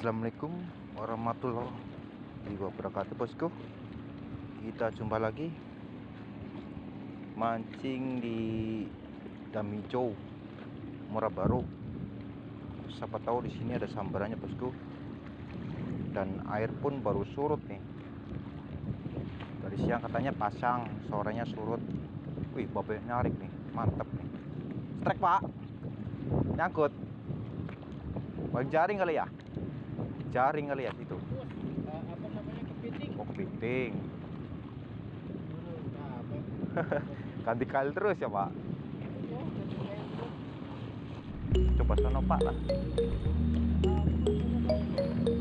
Assalamualaikum warahmatullahi wabarakatuh bosku. Kita jumpa lagi. Mancing di Damijo Muara Baru. Siapa tahu di sini ada sambarannya bosku. Dan air pun baru surut nih. Dari siang katanya pasang Sorenya surut. Wih babe nyarik nih Mantap nih. Strek pak. Nyangkut. Bang jaring kali ya? Jaring kali ya situ. apa namanya kepiting Oh kepiting. nah, Ganti kali terus ya pak. Gitu. Coba sono pak lah.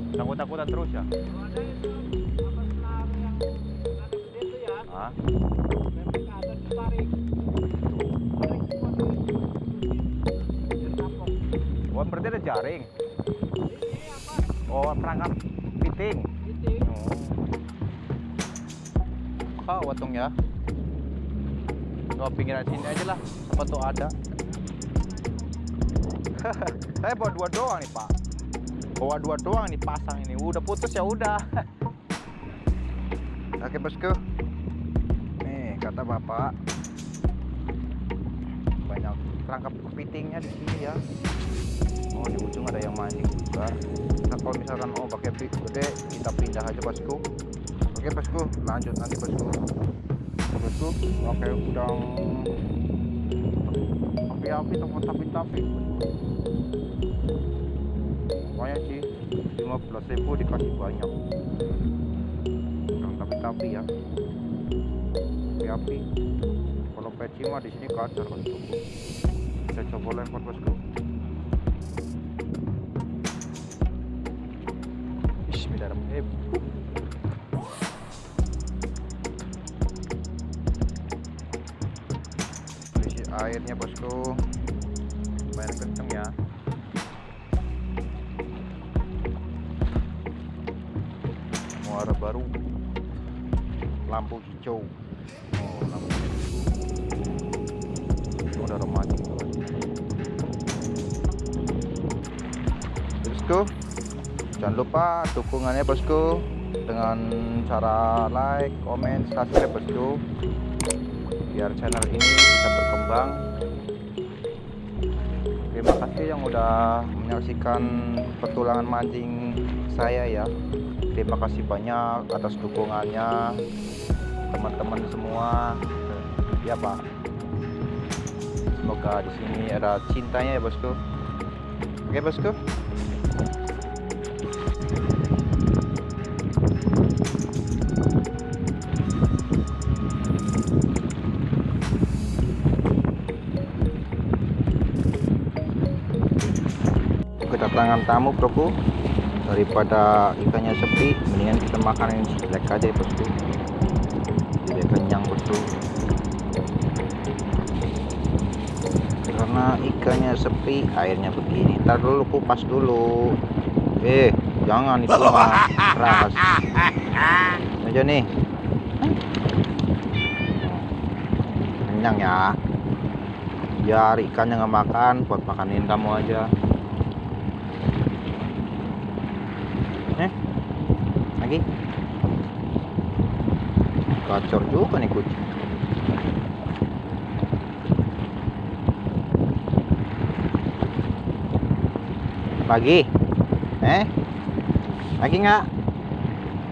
Takut-takutan terus ya? Itu itu ya Ah, kapok oh berarti ada jaring. ini apa Oh perangkap kepiting. kepiting Oh. Pak watung ya. Coba pinggiran sini aja lah. Apa tuh ada? Saya bawa dua doang nih pak. Bawa dua doang nih pasang ini. Udah putus ya udah. Oke bosku. Nih kata bapak. Banyak perangkap kepitingnya di sini ya. Oh di ujung ada yang mancing juga. Nah kalau misalkan oh pakai pik gede kita pindah aja bosku. Oke bosku lanjut nanti bosku. Bosku pakai udang api-api teman tapi-tapi. Lumayan sih 15.000 dikasih banyak. Udang tapi-tapi ya. Api-api. Kalau peci mah di sini kacar bosku. Kita coba lempar bosku. Kondisi airnya bosku lumayan kenceng ya. Muara baru, lampu hijau. Oh, lampu hijau. Ada remaja. Bosku, Jangan lupa dukungannya bosku dengan cara like, komen, subscribe bosku biar channel ini bisa berkembang. Terima kasih yang udah menyaksikan petualangan mancing saya ya. Terima kasih banyak atas dukungannya teman-teman semua. Ya Pak. Semoga di sini ada cintanya ya bosku. Oke bosku. Kedatangan tamu bro daripada ikannya sepi mendingan kita makan yang black aja bosku jadi kenyang bosku karena ikannya sepi airnya begini. Ntar dulu kupas dulu. Eh jangan itu keras. Aja nih. Kenyang ya. Biar ikannya nggak makan buat makanin kamu aja eh lagi. Gacor juga nih kucing. Lagi eh? Lagi nggak?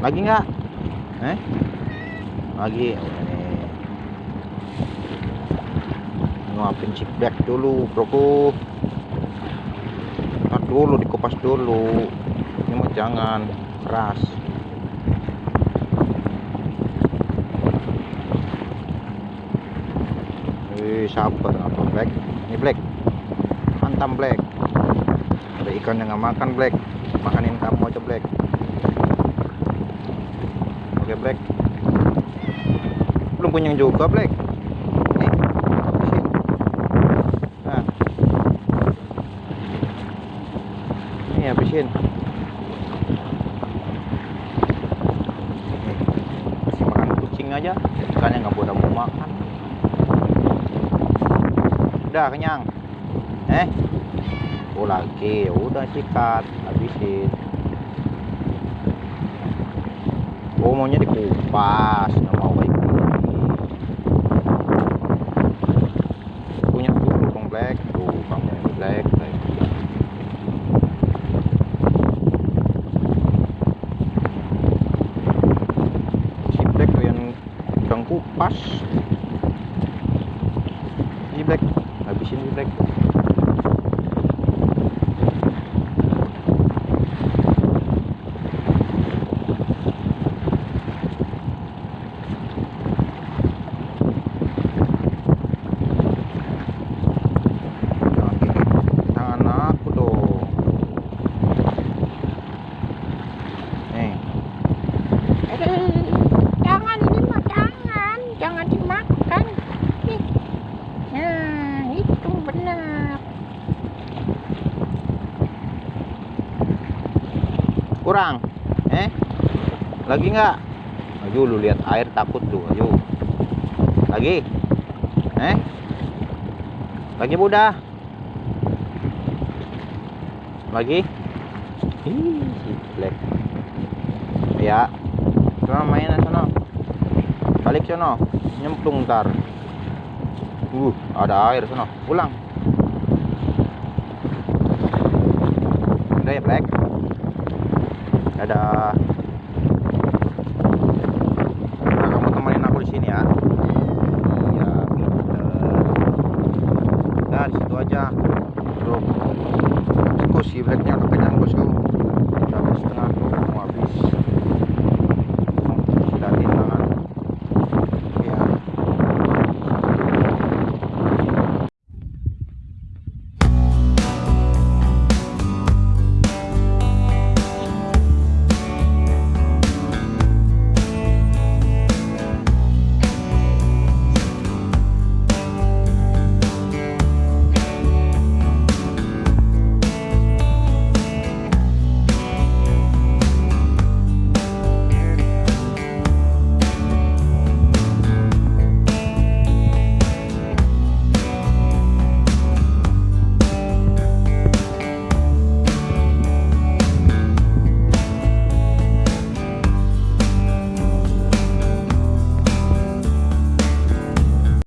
Lagi nggak? Eh? Lagi. Nguapin chip back dulu broku. Ntar dulu dikupas dulu. Ini mah jangan keras Wih, sabar. Apa black? Ini black. Hantam black. Ada ikan yang nggak makan black. Makanin kamu aja black. Oke black. Belum punya juga black. Nih nah. Ini habisin. Nih, kasih makan kucing aja. Ikannya nggak boleh mau makan udah kenyang. Eh? Oh lagi. Udah sikat. Habisin. Oh maunya dikupas. Mau kayak punya dulu dong black. Tuh kamu black. Black si black tuh kupas si black habisin si black jangan gigit tangan aku dong nih Aduh, jangan ini mah jangan, jangan dimakan. Nih. Nah, itu benar. Kurang eh? Lagi nggak? Ayo lu lihat air takut tuh ayo. Lagi eh? Lagi mudah lagi? Ih, black. Ya coba mainan sono. Balik sono nyemplung ntar. Uh ada air sono. Pulang. Udah ya black Dadah. Nah, kamu temenin aku di sini ya. Pinter. Nah, di situ aja. Tuh. Bosku si blacknya kekenyang bosku. Sampai setengah